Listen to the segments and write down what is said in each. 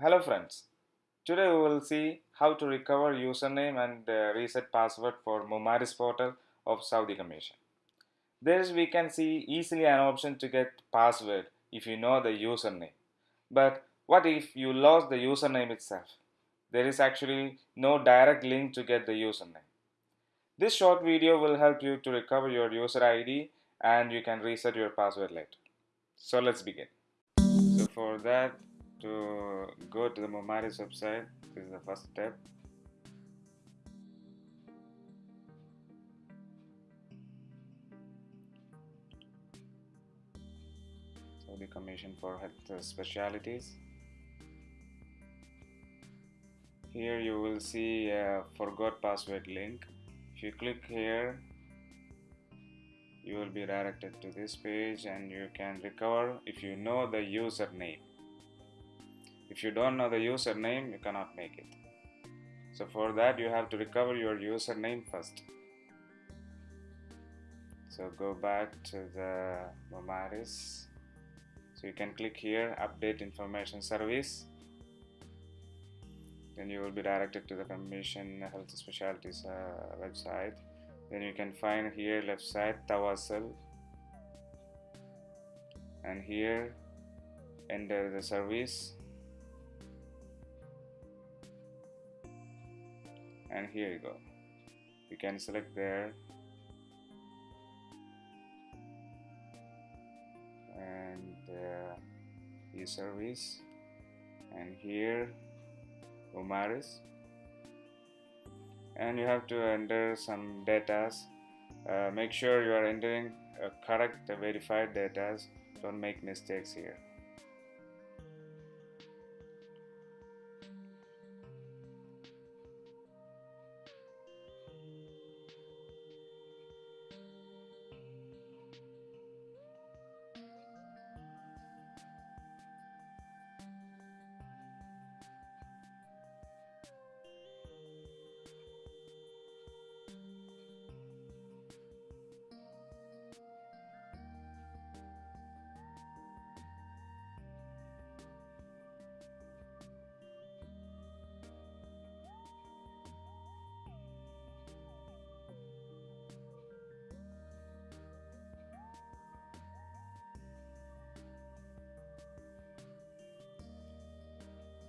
Hello friends. Today we will see how to recover username and uh, reset password for Mumaris portal of Saudi Commission. There we can see easily an option to get password if you know the username. But what if you lost the username itself? There is actually no direct link to get the username. This short video will help you to recover your user ID and you can reset your password later. So let's begin. So for that to go to the Mumaris website, this is the first step. So the Commission for Health Specialities. Here you will see a forgot password link. If you click here, you will be directed to this page and you can recover if you know the username. If you don't know the username, you cannot make it. So for that, you have to recover your username first. So go back to the Mumaris. So you can click here, update information service. Then you will be directed to the Commission Health Specialties uh, website. Then you can find here left side Tawassul and here enter the service and here you go. You can select there. And uh, e-service and here Mumaris and you have to enter some data uh, make sure you are entering uh, correct verified data don't make mistakes here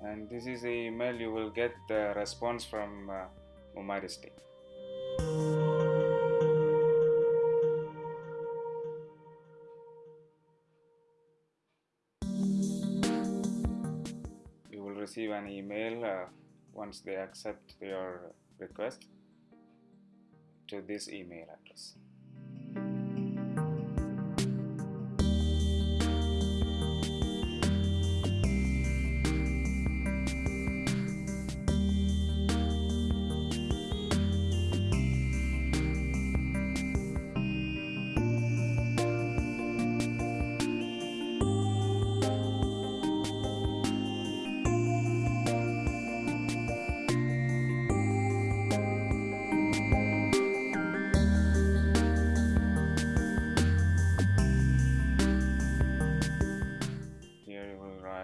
and this is the email you will get the response from uh, team. You will receive an email uh, once they accept your request to this email address.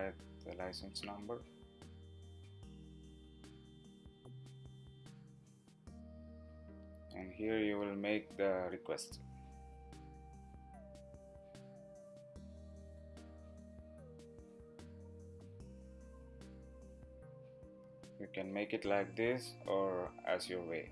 Write the license number. And here you will make the request. You can make it like this or as your way.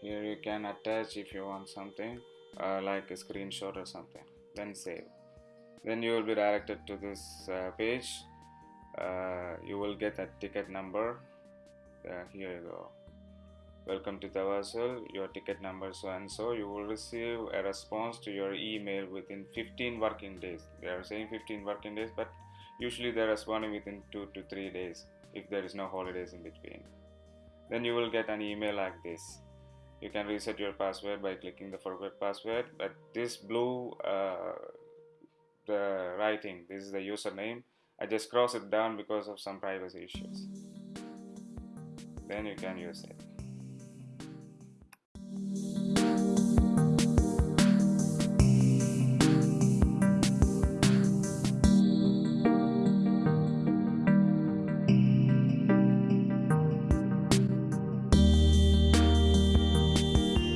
Here you can attach if you want something uh, like a screenshot or something. Then save. Then you will be directed to this uh, page. Uh, you will get a ticket number. Uh, here you go. Welcome to Tawassul. Your ticket number so and so. You will receive a response to your email within 15 working days. They are saying 15 working days but usually they're responding within 2 to 3 days if there is no holidays in between. Then you will get an email like this you can reset your password by clicking the forget password but this blue uh, the writing this is the username. I just cross it down because of some privacy issues. Then you can use it